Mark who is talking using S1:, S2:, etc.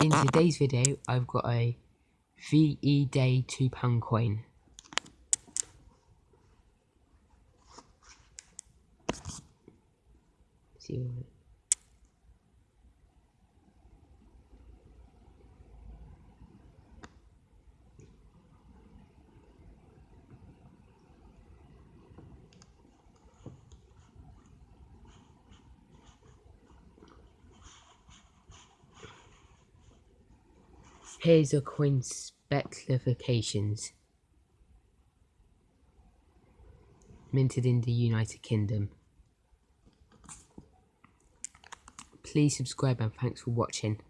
S1: In today's video, I've got a VE Day £2 coin. See what Here's a coin specifications. Minted in the United Kingdom. Please subscribe and thanks for watching.